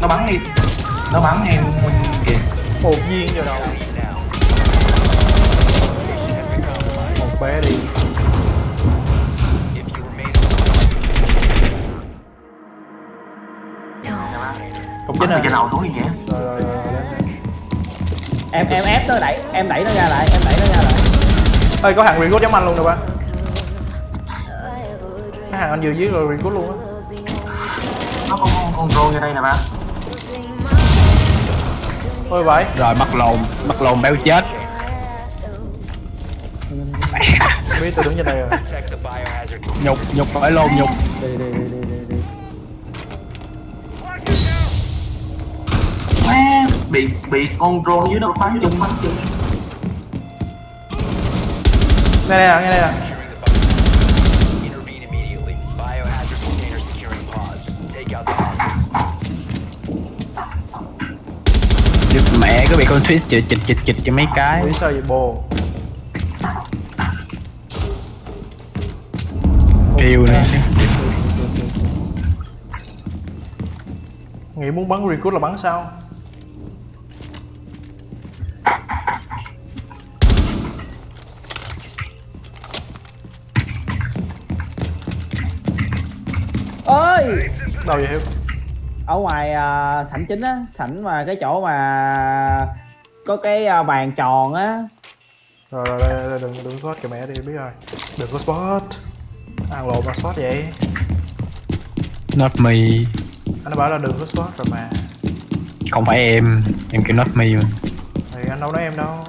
nó bắn em. Nó bắn em kìa. Một viên vào đầu. Một bé đi. Cũng chính từ à trên đầu đi kìa. Rồi em em ép nó đẩy em đẩy nó ra lại em đẩy nó ra lại. Ơi có hàng recruit giống anh luôn được ba. Cái hàng anh vừa dưới rồi recruit luôn á. Nó có con control như đây nè ba ôi vậy? Rồi bắt lồn bắt lồn béo chết. Biết tôi đứng trên đây rồi. Nhục nhục phải lồn nhục. Đi đi đi đi đi đi. Má, bị bị control dưới nó bắn chung bắn chung nghe đây nè nghe đây nè Có bị con twist chịch chịch chịch chịch cho mấy cái. Biết sao vậy bồ? Kêu nè. Nghĩ muốn bắn recruit là bắn sao? Ơi đâu vậy hiếu ở ngoài à, sảnh chính á sảnh mà cái chỗ mà có cái à, bàn tròn á. Rồi rồi đây, đây, đừng đừng spot kìa mẹ đi biết rồi. Đừng có spot. Ăn lộn mà spot vậy. Not me. Anh đã bảo là đừng có spot rồi mà. Không phải em em kêu not me mà. Thì anh đâu nói em đâu.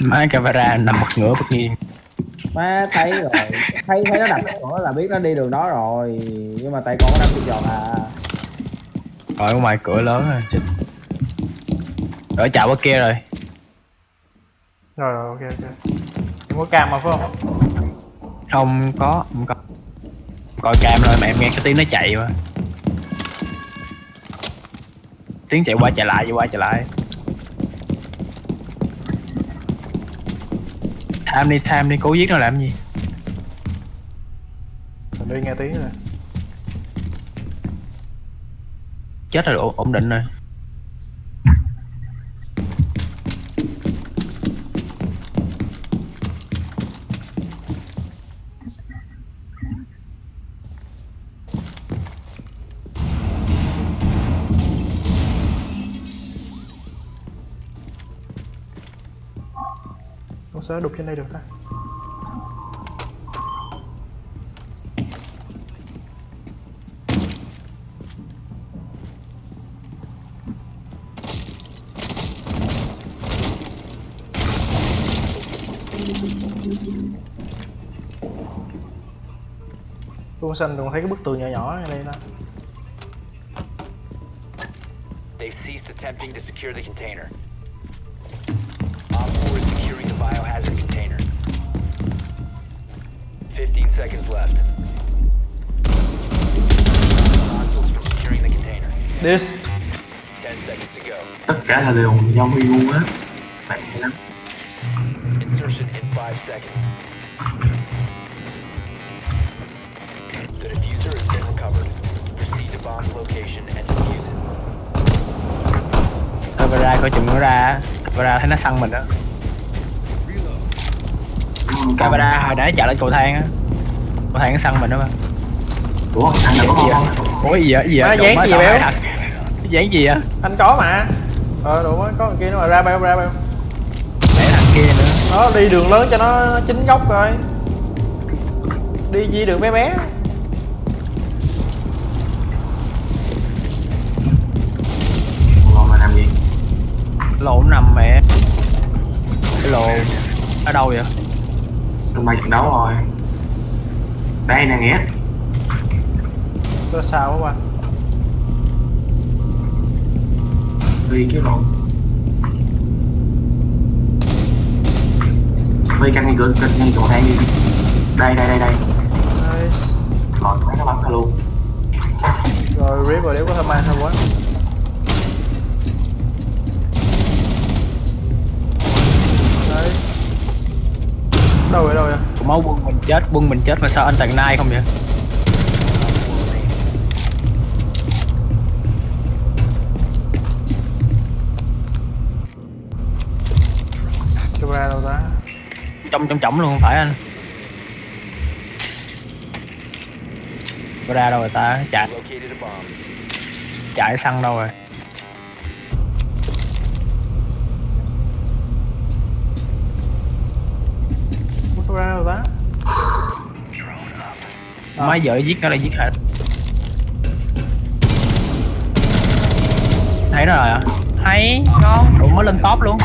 Má camera nằm bật ngửa bật nghiêng má thấy rồi. Thấy thấy nó đặt nữa là biết nó đi đường đó rồi. Nhưng mà tại con có đâm trên giòn à. Rồi ở ngoài cửa lớn rồi. Chịch ở chào bên kia rồi. Rồi rồi ok ok. Em có cam mà phải không? Không có không có. Coi cam rồi mà em nghe cái tiếng nó chạy mà. Tiếng chạy qua chạy lại chạy qua chạy lại tham đi tham đi cố giết nó làm gì? Thành đi nghe tiếng rồi? Chết rồi ổn định rồi sao đục trên đây được ta Phương xanh còn thấy cái bức tường nhỏ nhỏ ở đây ta They've ceased attempting to secure the container. This. 10 seconds to go. tất cả là đều do huy ngu á. Bạn hay lắm. Insertion in 5 seconds. The diffuser has been recovered. Proceed to bomb's location and defuse it. camera coi chừng nó ra camera thấy nó săn mình đó camera hồi nãy chạy lên cầu thang á. Cầu thang nó săn mình đó mà. Ủa thằng nào có gì ngon không? Ủa gì vậy? Gì vậy? Dán Má gì dán gì vậy anh có mà. Ờ đủ mới có thằng kia nó mà ra bao ra bao. Để thằng kia nữa. Nó đi đường lớn cho nó chính góc rồi. Đi chỉ đường bé bé. Ngon mà làm gì? Lộn nằm mẹ. Cái lộn. Ở đâu vậy? Trong bay trận đấu rồi. Đây nè nghĩa. Có sao quá ba vì cái lộn vì canh ngay cửa canh ngay cầu thang đi. Đây đây đây đây. Nice. lọt cái nó bắn ra luôn. Rồi rip rồi nếu có thơm mang thôi quá. Nice. đâu vậy đâu vậy? Máu quân mình chết quân mình chết mà sao anh tặng nai không vậy trong trong trọng luôn không phải anh. Có ra đâu rồi ta? Chạy. Chạy xăng đâu rồi? Không ra đâu ta? À. mấy vợ giết nó là giết hả thấy rồi à thấy. Ngon đủ mới lên top luôn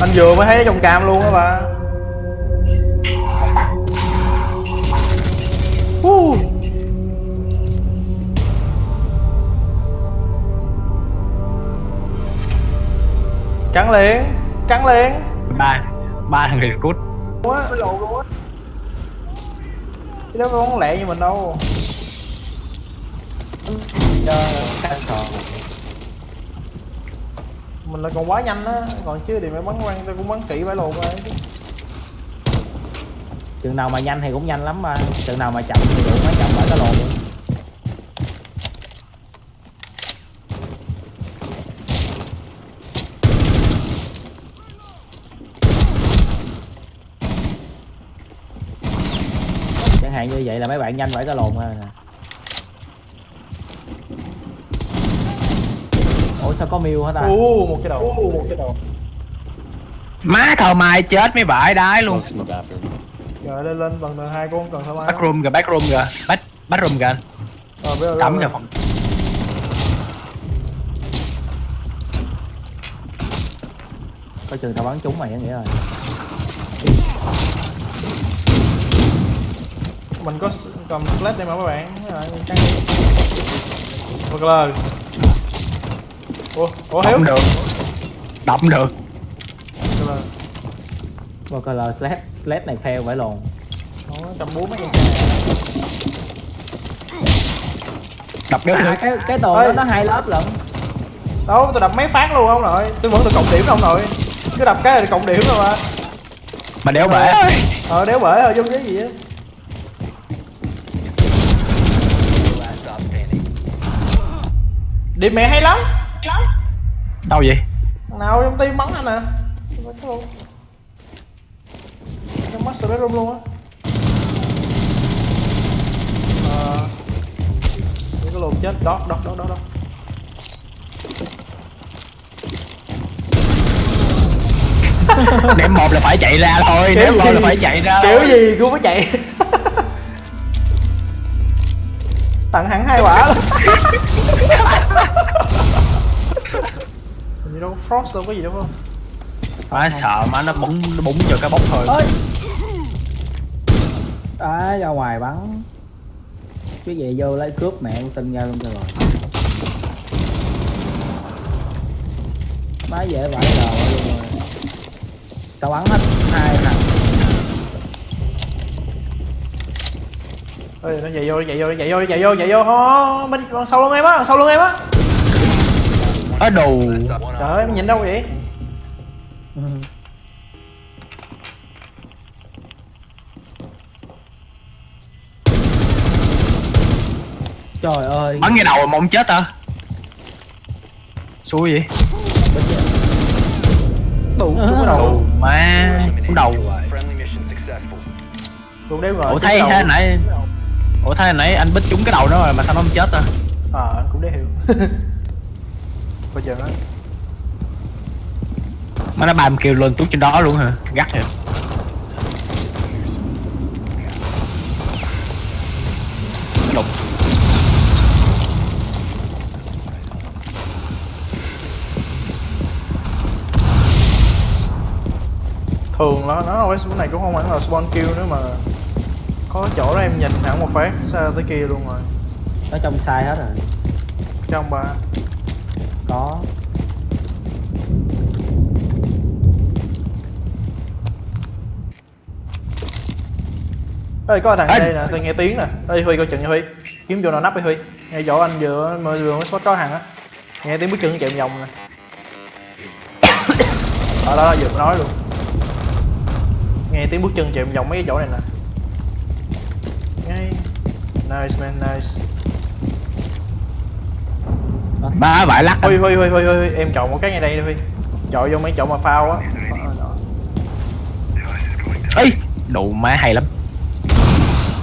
Anh vừa mới thấy nó trong cam luôn á bà. Uh. Cắn liền Cắn liền. Ba ba thằng recruit quá Mới lộn luôn á. Chứ đó không lẹ như mình đâu mình là còn quá nhanh á, Còn chứ thì phải bắn quăng tôi cũng bắn kỹ phải lộn rồi. Chừng nào mà nhanh thì cũng nhanh lắm, mà chừng nào mà chậm thì cũng mới chậm phải cái lồn luôn. Chẳng hạn như vậy là mấy bạn nhanh phải cái lồn rồi nè sao có miêu hả ta? Uh, một cái đầu. Uh, một cái đầu. Má thờ mai chết mấy vải đái luôn. Rồi lên lên bằng tầng hai con cần thơ mai? Backroom kìa backroom kìa. Back backroom kìa anh. Rồi bây giờ cắm kìa phòng. Coi chừng tao bắn trúng mày nghĩa rồi Mình có cầm sled đây mà các bạn. Rồi, căng đi Ủa, ủa Hiếu? Động được. Động được. Vô coi là sled sled này fail phải lồn. Cầm búa mấy đập được. À, cái cái tường đó nó hai lớp lận. Đâu, tôi đập mấy phát luôn không nội? Tôi vẫn được cộng điểm không nội. Cứ đập cái là cộng điểm rồi mà mà đéo bể. Ờ, đéo bể rồi, giống cái gì á. Điểm mẹ hay lắm đâu vậy? Thằng nào trong team bắn anh nè Bắn luôn Trong master bedroom luôn á. Những cái lồn chết, đó, đó, đó, đó, đó. Ném một là phải chạy ra thôi Kiểu ném một là phải chạy ra Kiểu thôi. gì cũng phải chạy. Tặng hẳn hai quả luôn đâu có Frost đâu có gì đâu không? Má sợ má nó búng nó búng cho cái bóng thôi. Ơi à ra ngoài bắn. Cái gì vô lấy cướp mẹ con tin ra luôn cho rồi. Má dễ vãi lờ luôn rồi. Tao bắn hết hai thằng. Ê, nó chạy vô, nó chạy vô, nó chạy vô, nó chạy vô, chạy vô, ho, bên đằng sau lưng em á, đằng sau lưng em á ở đồ. Trời ơi, em nhìn đâu vậy? Trời ơi. Bắn ngay đầu mà mong chết à xui vậy. Tụ, trúng cái đầu. Má cũng đầu. successful. Tụ đéo ngờ ủa trúng thấy đầu. thế nãy ủa thấy nãy anh bích trúng cái đầu đó rồi mà sao nó không chết à Ờ, anh cũng đéo hiểu Coi chừng á. Má nó bàm kêu lên tuốt trên đó luôn hả? Gắt vậy. Đụng Thường là nó cái số này cũng không hẳn là spawn kill nữa mà Có chỗ đó em nhìn hẳn một phát, xa tới kia luôn rồi. Nó trong sai hết rồi. Trong ba Ê, có thằng đây nè, tôi nghe tiếng nè. Ê, Huy coi chừng nha Huy. Kiếm chỗ nào nắp đi Huy. Ngay chỗ anh vừa, mới vừa mới spot có hàng á. Nghe tiếng bước chân chạy vòng nè. Đó, đó, đó, vừa nói luôn. Nghe tiếng bước chân chạy vòng mấy cái chỗ này nè. Ngay. Nice man, nice. Ba vải lắc Huy, Huy, Huy, Huy, Huy, em chọn một cái ngay đây đi Huy. Chọn vô mấy chỗ mà phao á. Ấy đủ má hay lắm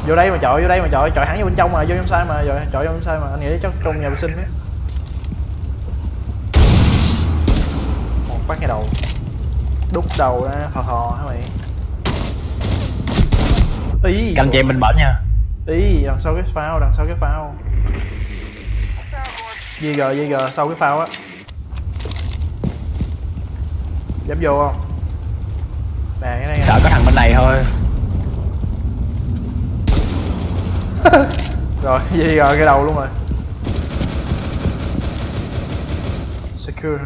vô đây mà chọi vô đây mà chọi. Chọi hẳn vô bên trong mà vô trong sai mà chọi chọi vô trong sai mà. Anh nghĩ chắc trong nhà vệ sinh á. Một phát ngay đầu. Đút đầu ra hò hò hả mày? Ý. Canh cho em bên bển nha. Ý đằng sau cái phao đằng sau cái phao. GG GG sau cái phao á. Dám vô không? Nè cái này. Sợ có thằng bên này thôi rồi GG cái đầu luôn rồi secure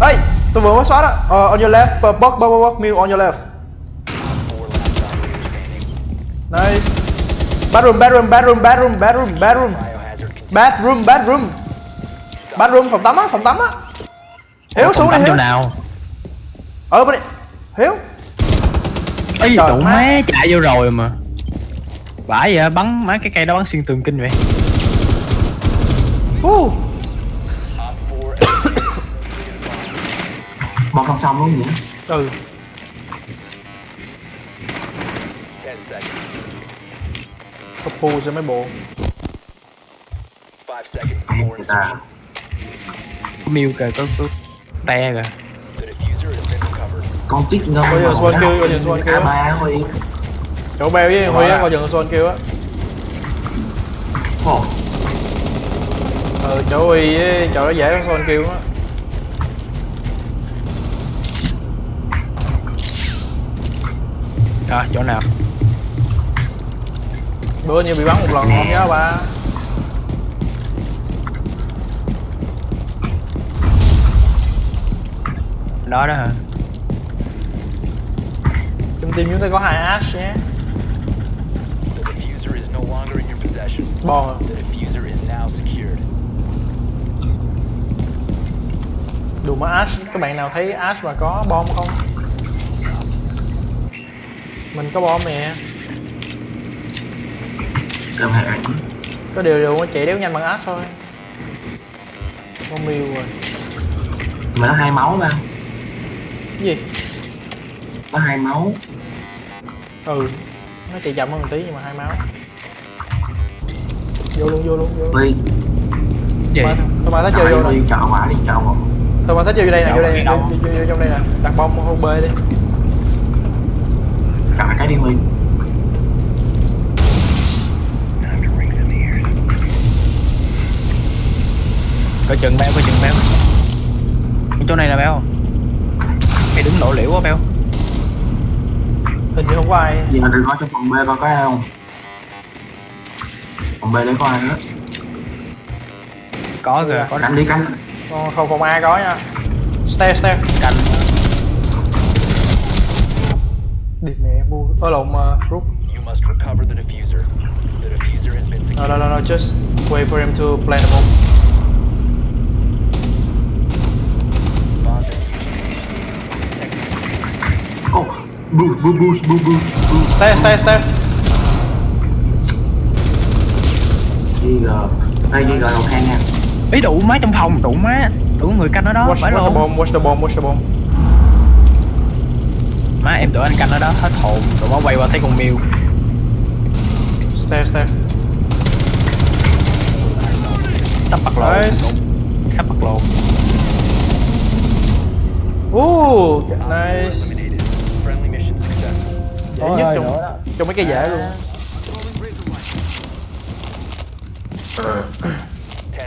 Hey, tôi vừa mới xóa đó. Uh, on your left, uh, box, box, box, mill on your left. Nice. Bedroom, bedroom, bedroom, bedroom, bedroom, bedroom, Biohazard container. bedroom, bedroom, bedroom, phòng tắm á, phòng tắm á. Hiếu xuống đi Hiếu. nào Ở bên đây. Hiếu. đủ má. má chạy vô rồi mà vãi vậy bắn má cái cây đó bắn xuyên tường kinh vậy Uh. Op 4 eliminated. bom không xong luôn nhỉ Ừ. 10 seconds. Có pu cho mấy bộ. 5 seconds Ai before người ta insertion. có miêu kìa có có te kìa con tít ngâm Bây giờ spawn kill, bây giờ spawn kill. Chỗ bèo với Huy á, coi chừng son kêu á. Ồ, Ừ, chỗ Huy với chỗ đó dễ có son kêu á. à, chỗ nào Bữa như bị bắn một lần không nhớ ba. đó đó hả Trong team chúng ta có hai Ash nhé. Longer in your possession. Bon à. The diffuser is now secured. Đùa mà Ash, các bạn nào thấy Ash mà có bom không? Mình có bom nè. cơm hệ Có điều điều nó chạy đéo nhanh bằng Ash thôi. Con miêu rồi. mà nó hai máu ra Cái gì? nó hai máu Ừ. Nó chạy chậm hơn một tí nhưng mà hai máu. Vô luôn, vô luôn, vô luôn. huy gì? Mà, thôi mà thấy chơi vô nè. huy chọn quả đi chọn quả Thôi mà thích vô đây nè, vô đây vô, vô, vô trong đây nè, đặt bom hôn bê đi. chọn cái đi huy. Coi chừng béo coi chừng béo. Chỗ này là béo. Mày đứng lộ liễu quá béo. Hình như không có ai. giờ đừng có trong phòng B coi có ai không phòng B đấy có ai nữa có kìa có canh đi canh Không, không, không ai có nha. Stair, stair. canh Điệp mẹ bu. Ở lộn uh, rút. No, no, no, no, just wait for him to play the bomb. Ô boost boost boost boost boost boost Stair, stair, stair. GG đây GG đầu thang nha ý đủ má trong phòng đủ má đủ người canh ở đó Watch, phải watch the luôn bomb, watch the bomb, watch the bomb. má em tưởng anh canh ở đó hết hồn tụi nó quay qua thấy con miêu Stair, stair. sắp bắt lộn Nice. sắp bắt lộn Ooh, nice. Dễ nhất trong, trong mấy cái dễ luôn.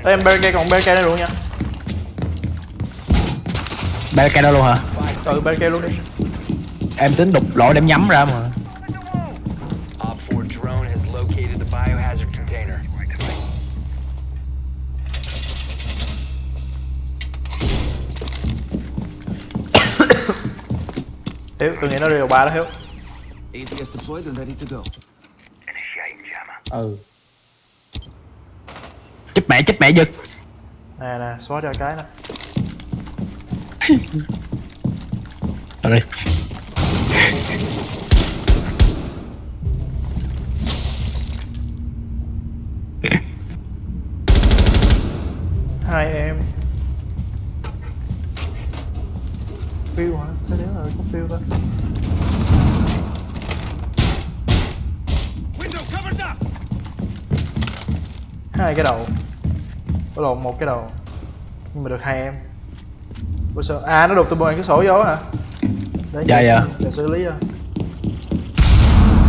Ê, em BK còn BK nữa luôn nha. cái đó luôn hả Ừ, BK luôn đi. em tính đục lỗ đem nhắm ra mà Op 4 drone has located the biohazard container. Hiếu, tôi nghĩ nó điều ba đó Hiếu. ATS deployed and ready to go. Ừ. chích mẹ chích mẹ giật. Nè nè, xóa cho cái nè. rồi. Hai em. phiêu hả? Thế nếu là có phiêu thôi hai cái đầu có lộn một cái đầu. Nhưng mà được hai em. Ủa sao? À nó đục từ bên cái sổ vô hả? Để Dạ, dạ. giờ xử lý rồi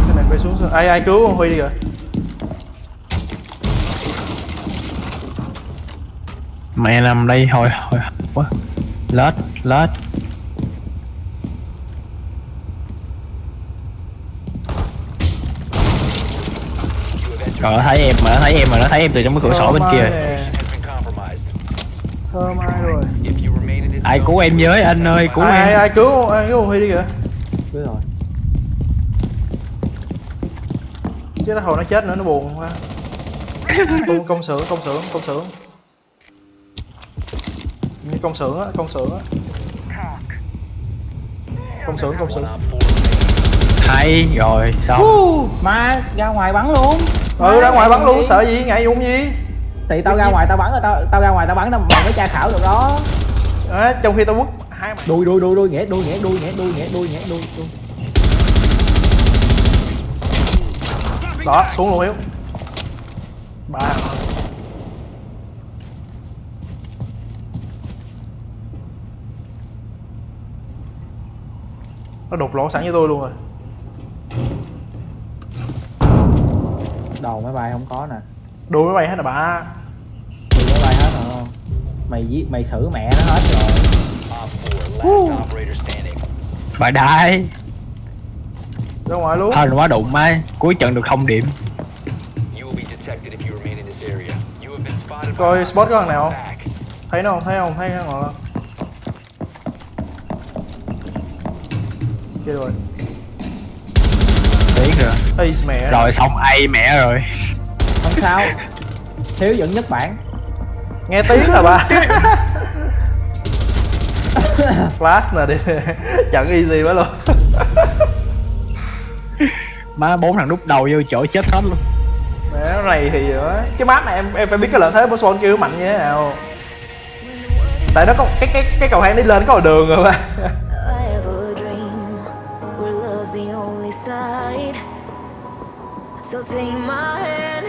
cái này phải xuống sao- ai ai cứu con huy đi rồi mẹ nằm đây hồi hồi quá lết lết. Rồi nó thấy em mà nó thấy em mà nó thấy em từ trong cái cửa sổ bên kia. nè. Thơm ai rồi? Ai cứu em với anh ơi cứu ai ai em. ai cứu ai cứu huy đi kìa. Biết rồi. Chứ nó hồi nó chết nữa nó buồn quá. Công công xưởng công xưởng công xưởng. Như công xưởng á công xưởng á. Công xưởng công xưởng. Hay rồi xong Uh, Mà ra ngoài bắn luôn. Ừ ra Má, ngoài bắn luôn sợ gì ngại dụng gì Thì tao ra ngoài tao bắn rồi tao tao ra ngoài tao bắn tao mày mới tra khảo được đó. À, trong khi tao quất hai mày Đuôi đuôi đuôi đuôi nghĩa đuôi nghĩa đuôi nghĩa đuôi nghĩa đuôi nghĩa đuôi đuôi. Đó xuống luôn hiếu ba. Nó đục lỗ sẵn với tôi luôn rồi. Đầu máy bay không có nè. Đuôi máy bay hết rồi ba Đuôi máy bay hết rồi không Mày giết mày xử mẹ nó hết rồi. Op 4, last operator standing. bà đại ra ngoài luôn. Hên quá đụng mai cuối trận được không điểm coi spot có thằng nào. không thấy nó không? Thấy không? Thấy nó không kia rồi. Biết rồi. Ây mẹ. Rồi xong ai mẹ rồi. Không sao. Thiếu dẫn nhất bản nghe tiếng là ba Flash nè đi. Trận easy quá luôn. Má bốn thằng đút đầu vô chỗ chết hết luôn. Mẹ này thì nữa Cái map này em em phải biết cái lợi thế của Swan kêu mạnh như thế nào. Tại nó có cái cái cái cầu thang đi lên có một đường rồi side. So take my hand,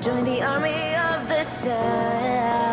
join the army of the side.